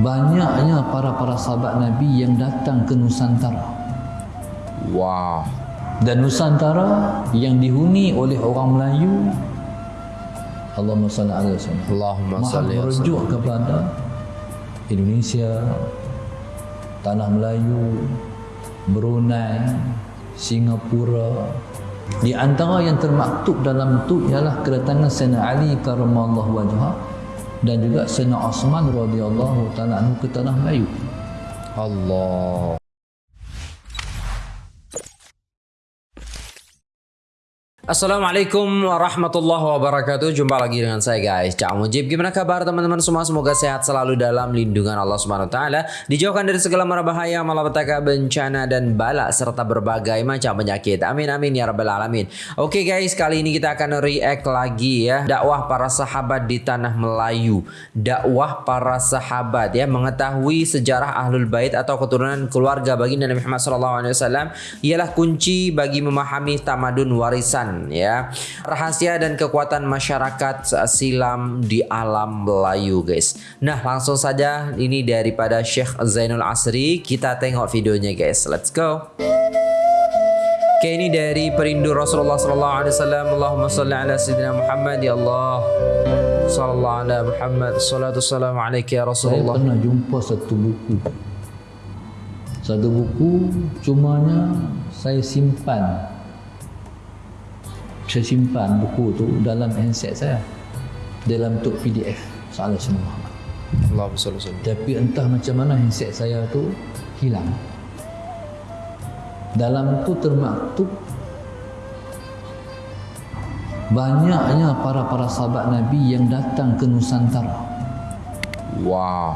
banyaknya para-para sahabat Nabi yang datang ke Nusantara. Wah. Dan Nusantara yang dihuni oleh orang Melayu Allahumma salli ala sallam. Allahumma salli merujuk kepada Indonesia, Tanah Melayu, Brunei, Singapura. Di antara yang termaktub dalam itu ialah kedatangan Sayyidina Ali karamallahu wajhah dan juga Sayyidina Osman radhiyallahu taala anhu ke tanah Melayu. Allah. Assalamualaikum warahmatullahi wabarakatuh. Jumpa lagi dengan saya guys. Cak Mujib Gimana kabar teman-teman semua? Semoga sehat selalu dalam lindungan Allah Subhanahu Wa Taala. Dijauhkan dari segala mara bahaya Malapetaka bencana dan bala Serta berbagai macam penyakit. Amin amin ya rabbal alamin. Oke guys kali ini kita akan react lagi ya. Dakwah para sahabat di tanah Melayu. Dakwah para sahabat ya. Mengetahui sejarah ahlul bait Atau keturunan keluarga baginda Nabi Muhammad SAW Ialah kunci bagi memahami tamadun warisan ya. Rahasia dan kekuatan masyarakat silam di alam Melayu guys. Nah langsung saja ini daripada Syekh Zainul Asri. Kita tengok videonya guys. Let's go. Oke ini dari perindu Rasulullah sallallahu alaihi wasallam. Allahumma salli ala sayyidina Muhammad ya Allah. Sallallahu ala Muhammad. Salatu salam alaika ya Saya Rasulullah. pernah jumpa satu buku. Satu buku cumanya saya simpan. Saya simpan buku tu dalam handset saya. Dalam bentuk PDF. Salah semua Muhammad. Salli sallam Tapi entah macam mana handset saya tu hilang. Dalam tu termaktub banyaknya para-para sahabat Nabi yang datang ke Nusantara. wah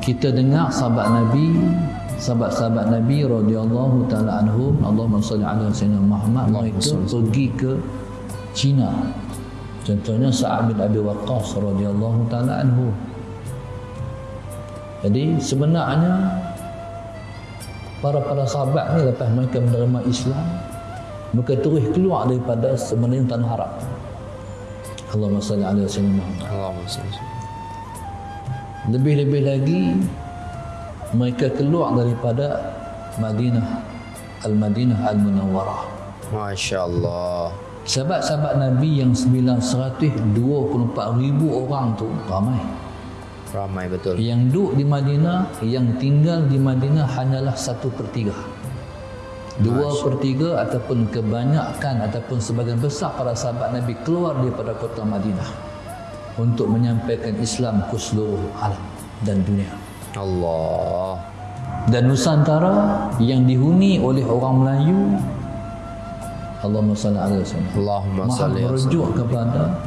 kita dengar sahabat Nabi sahabat-sahabat Nabi radhiyallahu taala anhum Allahumma salli ala sayyidina Muhammad mereka pergi ke Cina. Contohnya Sa'ad bin Abi Waqqas radhiyallahu taala anhu. Jadi sebenarnya para-para sahabat ni lepas mereka menerima Islam mereka terus keluar daripada sebenarnya tanah Arab. Allahumma salli ala sayyidina Muhammad. Allahumma salli Lebih-lebih lagi mereka keluar daripada Madinah Al-Madinah Al-Munawwarah. Masya Allah Sahabat-sahabat Nabi yang 924 ribu orang tu ramai. ramai betul Yang duduk di Madinah, yang tinggal di Madinah hanyalah satu per tiga. Dua per tiga ataupun kebanyakan ataupun sebagian besar para sahabat Nabi keluar daripada kota Madinah untuk menyampaikan Islam ke seluruh alam dan dunia. Allah. Dan Nusantara yang dihuni oleh orang Melayu Allahumma salli ala sallam. Allahumma salli merujuk kepada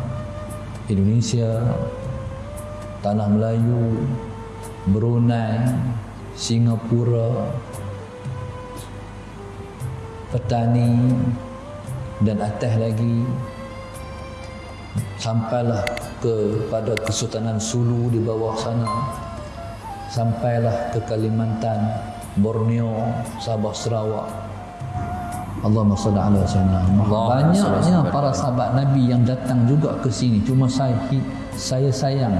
Indonesia, Tanah Melayu, Brunei, Singapura, petani dan atas lagi sampailah kepada Kesultanan Sulu di bawah sana sampailah ke Kalimantan, Borneo, Sabah, Sarawak. Allahumma salli ala sayyidina Muhammad. Allahumma salli Banyaknya para sahabat Nabi yang datang juga ke sini. Cuma saya saya sayang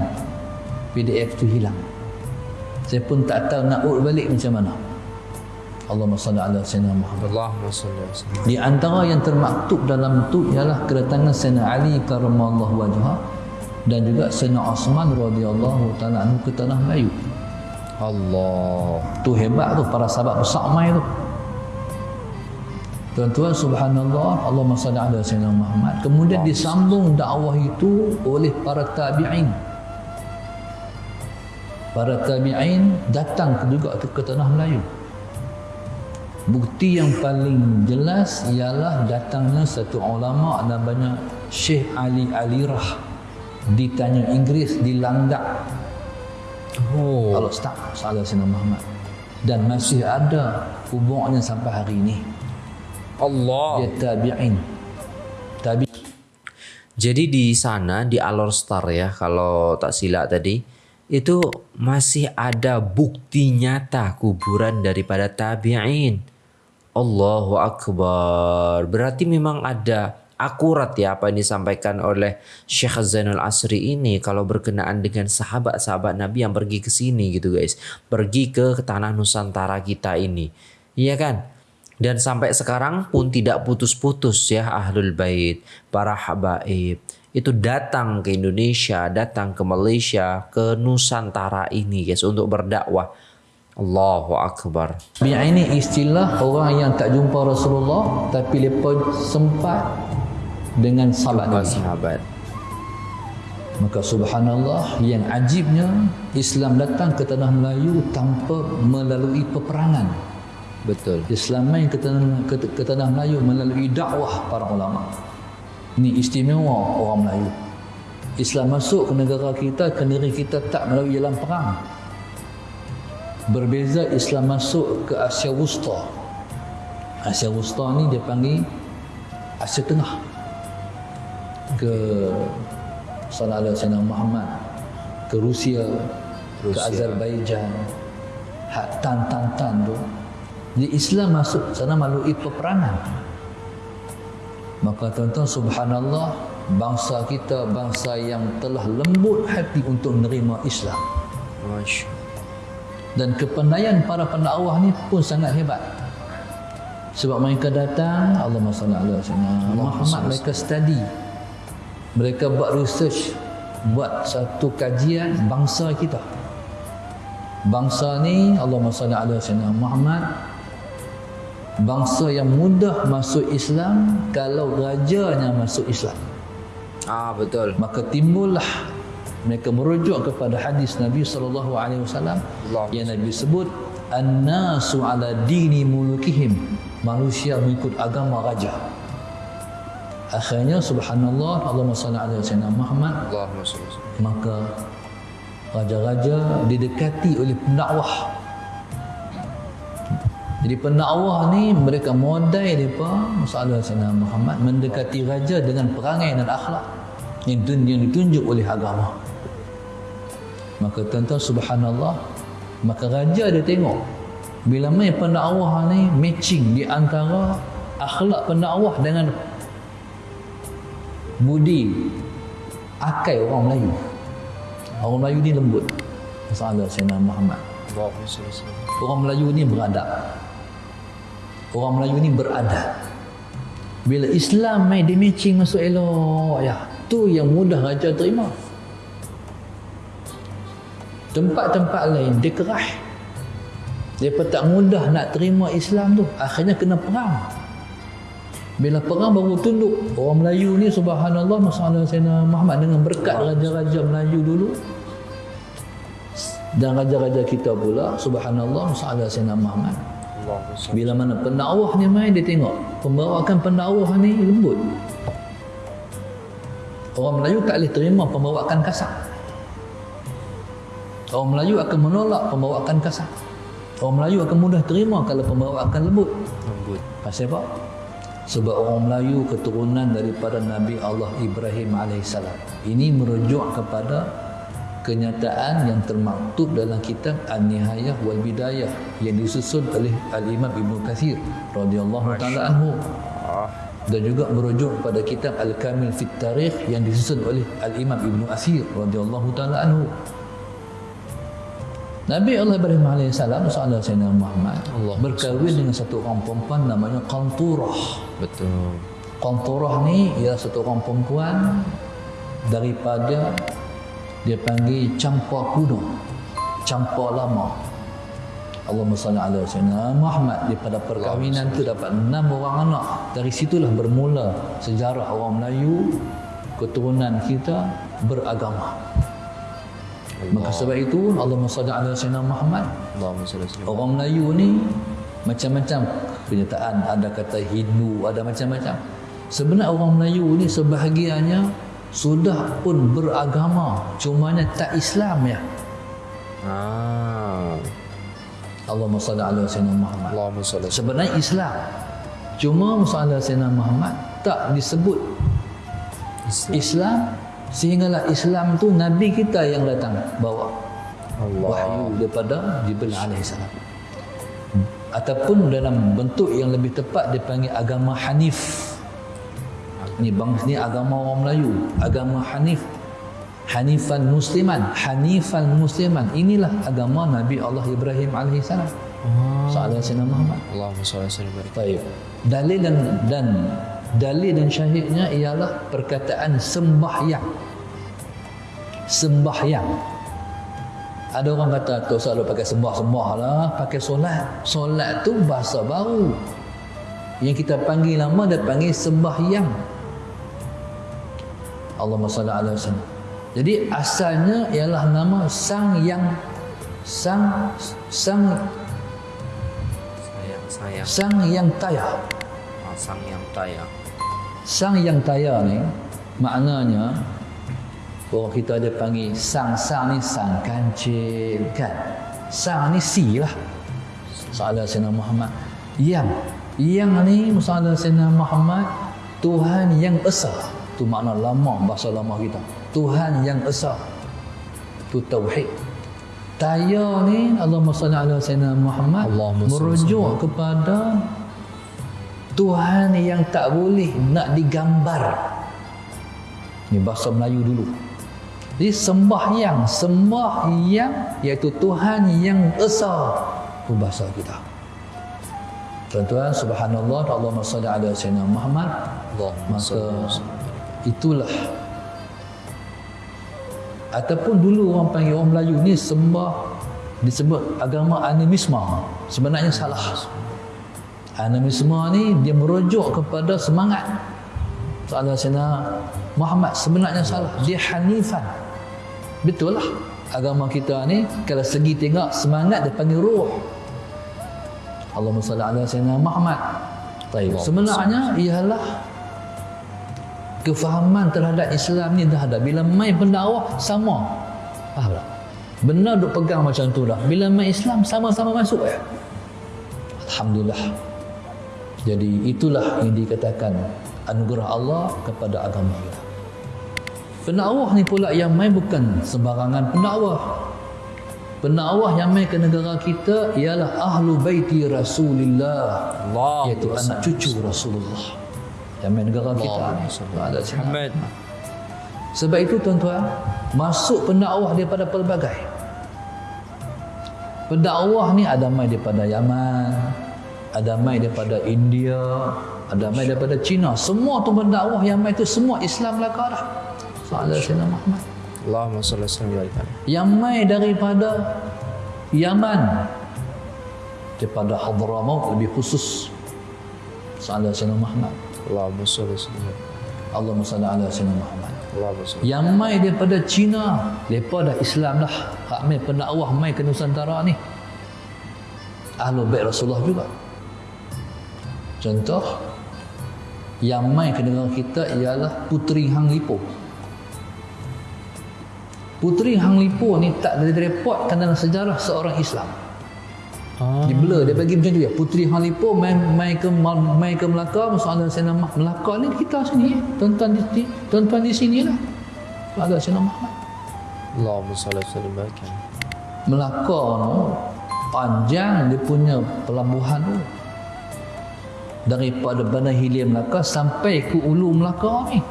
PDF tu hilang. Saya pun tak tahu nak urut balik macam mana. Allahumma salli ala sayyidina Muhammad. Allahumma salli wa sallam Di antara yang termaktub dalam itu ialah kedatangan Sayyidina Ali karamallahu wajhah dan juga Sayyidina Osman radhiyallahu taala ke tanah Melayu. Allah Tu hebat tu para sahabat besar mai tu. Tuan-tuan subhanallah Allahumma salli ala sayyidina Muhammad. Kemudian disambung dakwah itu oleh para tabi'in. Para tabi'in datang juga ke tanah Melayu. Bukti yang paling jelas ialah datangnya satu ulama namanya Syekh Ali Alirah ditanya Inggeris dilandak Oh. Kalau start salah Sayyidina Muhammad. Dan masih ada hubungannya sampai hari ini. Allah. Dia tabi'in. Tabi. Jadi di sana di Alor Star ya kalau tak silap tadi itu masih ada bukti nyata kuburan daripada tabi'in. Allahu akbar. Berarti memang ada akurat ya apa yang disampaikan oleh Syekh Zainul Asri ini kalau berkenaan dengan sahabat-sahabat Nabi yang pergi ke sini gitu guys. Pergi ke tanah Nusantara kita ini. Iya kan? Dan sampai sekarang pun tidak putus-putus ya Ahlul Bait, para habaib itu datang ke Indonesia, datang ke Malaysia, ke Nusantara ini guys untuk berdakwah. Allahu Akbar. Ini istilah orang yang tak jumpa Rasulullah tapi mereka sempat dengan sahabat Jumpa sahabat. Maka subhanallah yang ajibnya Islam datang ke tanah Melayu tanpa melalui peperangan. Betul. Islam main ke tanah, ke, ke tanah Melayu melalui dakwah para ulama. Ini istimewa orang Melayu. Islam masuk ke negara kita, ke negeri kita tak melalui jalan perang. Berbeza Islam masuk ke Asia Wusta. Asia Wusta ni dia panggil Asia Tengah. Ke Salah Sayyidina Muhammad ke Rusia, ke Rusia. Azerbaijan hak tan tan tan tu jadi Islam masuk sana melalui peperangan maka tuan-tuan subhanallah bangsa kita bangsa yang telah lembut hati untuk menerima Islam Masya. Dan kepandaian para pendakwah ni pun sangat hebat. Sebab mereka datang Allahumma salli ala sayyidina Muhammad mereka study. Mereka buat research buat satu kajian bangsa kita. Bangsa ni Allahumma salli ala sayyidina Muhammad bangsa yang mudah masuk Islam kalau rajanya masuk Islam. Ah betul. maka timbullah mereka merujuk kepada hadis Nabi sallallahu alaihi wasallam yang Nabi sebut annasu ala dini mulukihim. Manusia mengikut agama raja. Akhirnya subhanallah Allahumma salli ala sayyidina Muhammad. Allahumma salli. maka raja-raja didekati oleh pendakwah. Jadi pendakwah ni mereka modai mereka masalah Sayyidina Muhammad mendekati raja dengan perangai dan akhlak yang ditunjuk oleh agama maka tuan-tuan subhanallah maka raja dia tengok bila main pendakwah ni matching di antara akhlak pendakwah dengan budi akai orang Melayu orang Melayu ni lembut masalah Sayyidina Muhammad. Orang Melayu ni beradab. Orang Melayu ni beradab. Bila Islam main dia matching masuk elok ya. Tu yang mudah raja terima. Tempat-tempat lain dia kerah. Pun tak mudah nak terima Islam tu. Akhirnya kena perang. Bila perang baru tunduk. Orang Melayu ni subhanallah masalah Sayyidina Muhammad dengan berkat raja-raja Melayu dulu dan raja-raja kita pula subhanallah masalah Sayyidina Muhammad bila mana pendakwah ni main dia tengok pembawakan pendakwah ni lembut orang Melayu tak boleh terima pembawakan kasar orang Melayu akan menolak pembawakan kasar. Orang Melayu akan mudah terima kalau pembawakan lembut. Lembut. pasal apa? sebab orang Melayu keturunan daripada Nabi Allah Ibrahim AS ini merujuk kepada kenyataan yang termaktub dalam kitab An-Nihayah wal Bidayah yang disusun oleh Al-Imam Ibn Kathir radhiyallahu taala anhu. Dan juga merujuk kepada kitab Al-Kamil Fit Tarikh yang disusun oleh Al-Imam Ibn Asir radhiyallahu taala anhu Nabi Allah Ibrahim AS Salah Sayyidina Muhammad. Allah. Berkahwin dengan satu orang perempuan namanya Qanturah. Betul. Qanturah ni ialah satu orang perempuan daripada dia panggil campa kuno. Campa lama. Salli ala sayyidina Muhammad. Daripada perkahwinan tu dapat enam orang anak. Dari situlah bermula sejarah orang Melayu keturunan kita beragama maka sebab itu Allahumma salli ala sayyidina Muhammad Allahumma salli. Orang Melayu ni macam-macam kenyataan. Ada kata Hindu, ada macam-macam. Sebenarnya orang Melayu ni sebahagiannya sudah pun beragama. Cumanya tak Islam ya. Ah. Allahumma salli ala sayyidina Muhammad. Allahumma salli. Sebenarnya Islam. Cuma masalah Sayyidina Muhammad tak disebut Islam. Islam sehinggalah Islam tu Nabi kita yang datang bawa Allah. wahyu daripada Jibril alaihissalam ataupun dalam bentuk yang lebih tepat dipanggil agama Hanif Ini bangsa ni agama orang Melayu, agama Hanif. Hanifan Musliman, Hanifan Musliman. Inilah agama Nabi Allah Ibrahim alaihissalam. Oh. Sallallahu alaihi Muhammad. Allahumma salli alaihi wasallam. Baik. Dalil dan dan dalil dan syahidnya ialah perkataan sembahyang. Sembahyang. Ada orang kata tu selalu pakai sembah-sembah lah, pakai solat. Solat tu bahasa baru. Yang kita panggil lama dia panggil sembahyang. Allahumma salli ala wasallam. Jadi asalnya ialah nama sang yang sang sang Sayang, sayang. sang yang tayar. Ah, sang yang tayang. Sang yang tayar ni maknanya orang kita ada panggil sang-sang ni sang kancil kan. Sang ni si lah. Salah Sayyidina Muhammad. Yang yang ni masalah Sayyidina Muhammad Tuhan yang esa. Tu makna lama bahasa lama kita. Tuhan yang esa. Tu tauhid. Taya ni Allahumma salli ala Sayyidina Muhammad Allahumma merujuk kepada Tuhan yang tak boleh nak digambar. Ini bahasa Melayu dulu. Jadi sembahyang, sembahyang iaitu Tuhan yang esa. Itu bahasa kita. Tuan-tuan, subhanallah, Allahumma salli ala Sayyidina Muhammad. Allahumma Maka itulah. Ataupun dulu orang panggil orang Melayu ni sembah disebut agama animisme sebenarnya salah. Animisme ni dia merujuk kepada semangat. Soalan Sayyidina Muhammad sebenarnya salah. Dia hanifan betul lah agama kita ni kalau segi tengok semangat dia panggil ruh Allahumma salli ala Sayyidina Muhammad Taib. sebenarnya ialah kefahaman terhadap Islam ni dah ada. Bila main pendakwah sama. Faham tak? Benar duk pegang macam tu dah. Bila main Islam sama-sama masuk ya. Alhamdulillah. Jadi itulah yang dikatakan anugerah Allah kepada agama kita. Pendakwah ni pula yang main bukan sembarangan pendakwah. Pendakwah yang main ke negara kita ialah ahlu baiti Rasulullah. Allah iaitu anak cucu Rasulullah yang main negara kita ni. Ada Muhammad. Sebab itu tuan-tuan, masuk pendakwah daripada pelbagai. Pendakwah ni ada mai daripada Yaman, ada mai daripada India, ada mai daripada China. Semua tu pendakwah yang mai tu semua Islam belaka dah. Salah Sayyidina Muhammad. Allahumma salli alaihi wasallam. Yang mai daripada Yaman daripada Hadramaut lebih khusus. Salah Sayyidina Muhammad. Allahumma salli alaihi wasallam. Allahumma salli ala Sayyidina Muhammad. Allahumma salli. Yang mai daripada Cina, depa dah Islam dah. Hak mai pendakwah mai ke Nusantara ni. Ahlul Bait Rasulullah juga. Contoh yang mai ke negara kita ialah Puteri Hang Lipo. Puteri Hang Lipo ni tak direpotkan dalam sejarah seorang Islam. Ah. Dia blur, dia bagi macam tu ya. Puteri Hang Lipo mai mai ke mai ke Melaka, soalan saya nama Melaka ni kita sini, tuan-tuan di di- tuan-tuan di sini lah. Soalan saya nama Muhammad. Allahumma salli alaihi wasallam. Melaka tu panjang dia punya pelabuhan tu. Daripada Bandar Hilir Melaka sampai ke Ulu Melaka ni.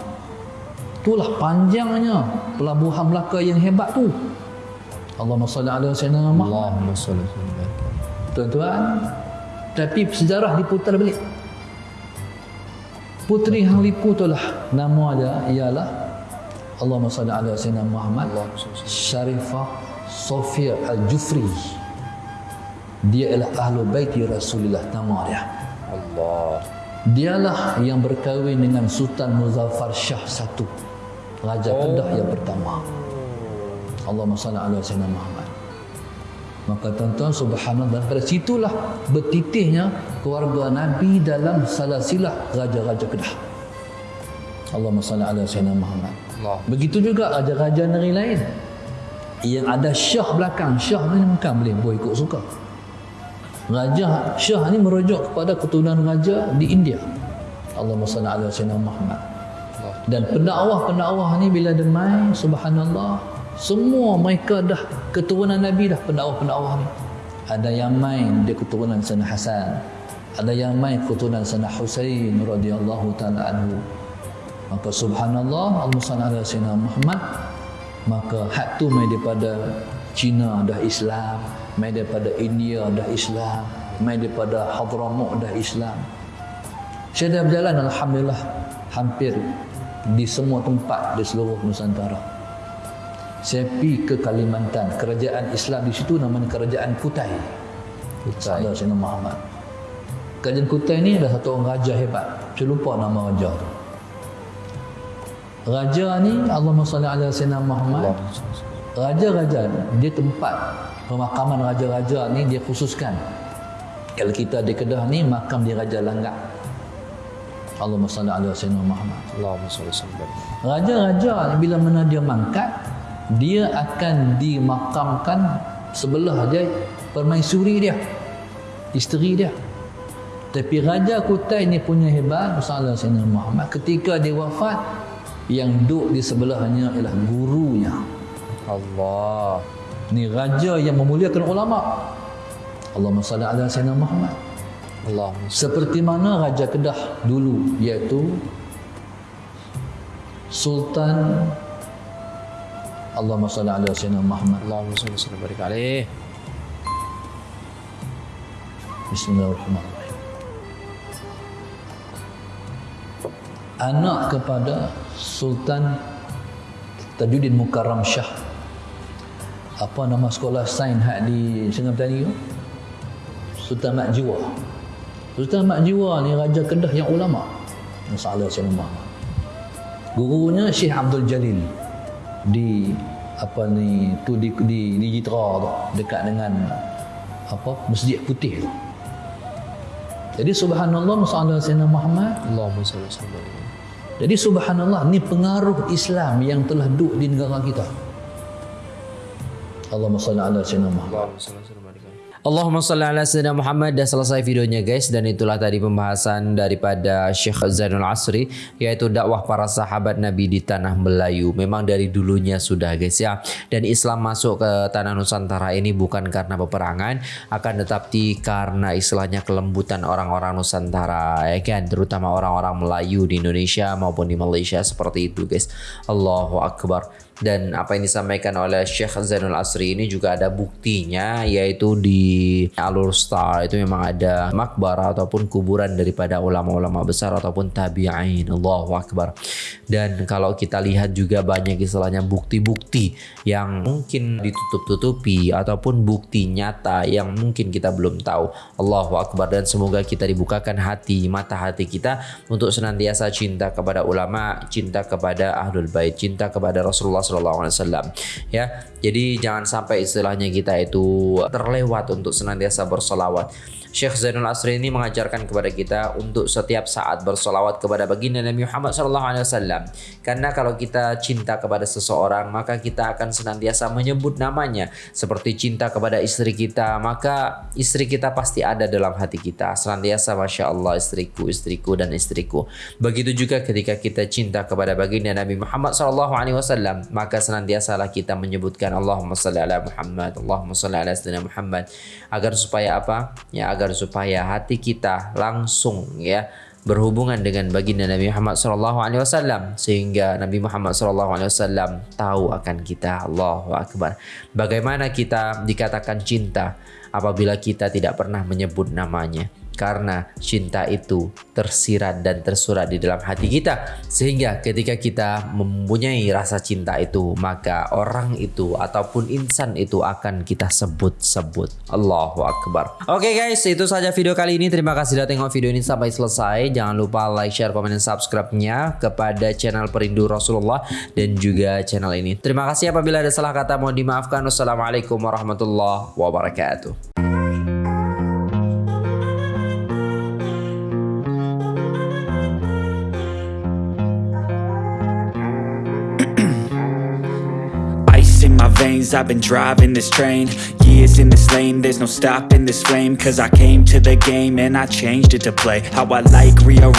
Itulah panjangnya pelabuhan Melaka yang hebat tu. Allahumma salli ala sayyidina Muhammad. Allahumma salli wasallam. Tuan-tuan, tapi sejarah diputar balik. Puteri Hang Lipu tu lah nama dia ialah Allahumma salli ala sayyidina Muhammad Sharifah Sofia Al-Jufri. Dia ialah ahlu baiti Rasulullah nama dia. Allah. Dialah yang berkahwin dengan Sultan Muzaffar Shah satu. Raja Kedah yang pertama. Allahumma salli ala sayyidina Muhammad. Maka tuan-tuan subhanallah daripada situlah bertitihnya keluarga Nabi dalam salasilah raja-raja Kedah. Allahumma salli ala sayyidina Muhammad. Allah. Begitu juga raja-raja negeri lain yang ada syah belakang. Syah ni bukan boleh boleh ikut suka. Raja Syah ni merujuk kepada keturunan raja di India. Allahumma salli ala sayyidina Muhammad. Allah. Dan pendakwah-pendakwah ni bila demai subhanallah semua mereka dah keturunan Nabi dah pendakwah-pendakwah ni. Ada yang main dia keturunan Sayyidina Hasan. Ada yang main keturunan Sayyidina Husain radhiyallahu taala anhu. maka subhanallah Allahumma ala sayyidina Muhammad maka hak tu mai daripada Cina dah Islam mai daripada India dah Islam mai daripada Hadramaut dah Islam saya dah berjalan Alhamdulillah hampir di semua tempat di seluruh Nusantara. Saya pergi ke Kalimantan. Kerajaan Islam di situ namanya kerajaan Kutai. Kutai. Sayyidina Muhammad. Kerajaan Kutai ni ada satu orang raja hebat. Saya lupa nama raja tu. Raja ni Allahumma salli ala sayyidina Muhammad. Raja-raja dia tempat pemakaman raja-raja ni dia khususkan. Kalau kita di Kedah ni makam di Raja Langgak. Allahumma salli ala sayyidina Muhammad. Allahumma salli sallam. Raja-raja bila mana dia mangkat, dia akan dimakamkan sebelah dia permaisuri dia. Isteri dia. Tapi Raja Kutai ni punya hebat, Sallallahu Alaihi Muhammad. Ketika dia wafat, yang duduk di sebelahnya ialah gurunya Allah ni raja yang memuliakan ulama Allahumma salli ala sayyidina Muhammad Allah. Seperti mana raja Kedah dulu iaitu Sultan Allahumma salli ala sayyidina Muhammad. Allahumma salli sallam barik alaih. Bismillahirrahmanirrahim. Anak kepada Sultan Tajuddin Mukarram Shah. Apa nama sekolah sains hak di Sungai Petani tu? Sultan Mak Jiwa Sultan Mak Jiwa ni Raja Kedah yang ulama. Masalah Syekh Muhammad gurunya Syekh Abdul Jalil. Di apa ni tu di di, di Jitra tu. Dekat dengan apa Masjid Putih tu. Jadi subhanallah masalah Sayyidina Muhammad. Allahumma salli sallam jadi subhanallah ni pengaruh Islam yang telah duduk di negara kita. Allahumma salli ala sayyidina Muhammad. Allahumma salli ala sayyidina Muhammad dah selesai videonya guys dan itulah tadi pembahasan daripada Syekh Zainul Asri yaitu dakwah para sahabat Nabi di tanah Melayu. Memang dari dulunya sudah guys ya. Dan Islam masuk ke tanah Nusantara ini bukan karena peperangan akan tetapi karena istilahnya kelembutan orang-orang Nusantara ya kan terutama orang-orang Melayu di Indonesia maupun di Malaysia seperti itu guys. Allahu akbar dan apa yang disampaikan oleh Syekh Zainul Asri ini juga ada buktinya yaitu di Alur Star itu memang ada makbara ataupun kuburan daripada ulama-ulama besar ataupun tabi'in. Allahu Akbar. Dan kalau kita lihat juga banyak istilahnya bukti-bukti yang mungkin ditutup-tutupi ataupun bukti nyata yang mungkin kita belum tahu. Allahu Akbar. Dan semoga kita dibukakan hati mata hati kita untuk senantiasa cinta kepada ulama cinta kepada ahlul bait cinta kepada Rasulullah Sallallahu Alaihi Wasallam. Ya jadi jangan sampai istilahnya kita itu terlewat untuk senantiasa bersolawat Syekh Zainul Asri ini mengajarkan kepada kita untuk setiap saat bersolawat kepada baginda Nabi Muhammad SAW. Karena kalau kita cinta kepada seseorang, maka kita akan senantiasa menyebut namanya. Seperti cinta kepada istri kita, maka istri kita pasti ada dalam hati kita. Senantiasa Masya Allah istriku, istriku dan istriku. Begitu juga ketika kita cinta kepada baginda Nabi Muhammad SAW, maka senantiasalah kita menyebutkan Allahumma salli ala Muhammad, Allahumma salli ala Muhammad. Agar supaya apa? Ya agar agar supaya hati kita langsung ya berhubungan dengan baginda Nabi Muhammad sallallahu alaihi wasallam sehingga Nabi Muhammad sallallahu alaihi wasallam tahu akan kita Allahu akbar. Bagaimana kita dikatakan cinta apabila kita tidak pernah menyebut namanya? Karena cinta itu tersirat dan tersurat di dalam hati kita. Sehingga ketika kita mempunyai rasa cinta itu maka orang itu ataupun insan itu akan kita sebut-sebut. Allahu Akbar. Oke okay guys itu saja video kali ini. Terima kasih sudah tengok video ini sampai selesai. Jangan lupa like share komen dan subscribe-nya kepada channel Perindu Rasulullah dan juga channel ini. Terima kasih apabila ada salah kata mohon dimaafkan. Wassalamualaikum warahmatullahi wabarakatuh I've been driving this train Years in this lane. There's no stopping this flame Cause I came to the game And I changed it to play. How I like rearrange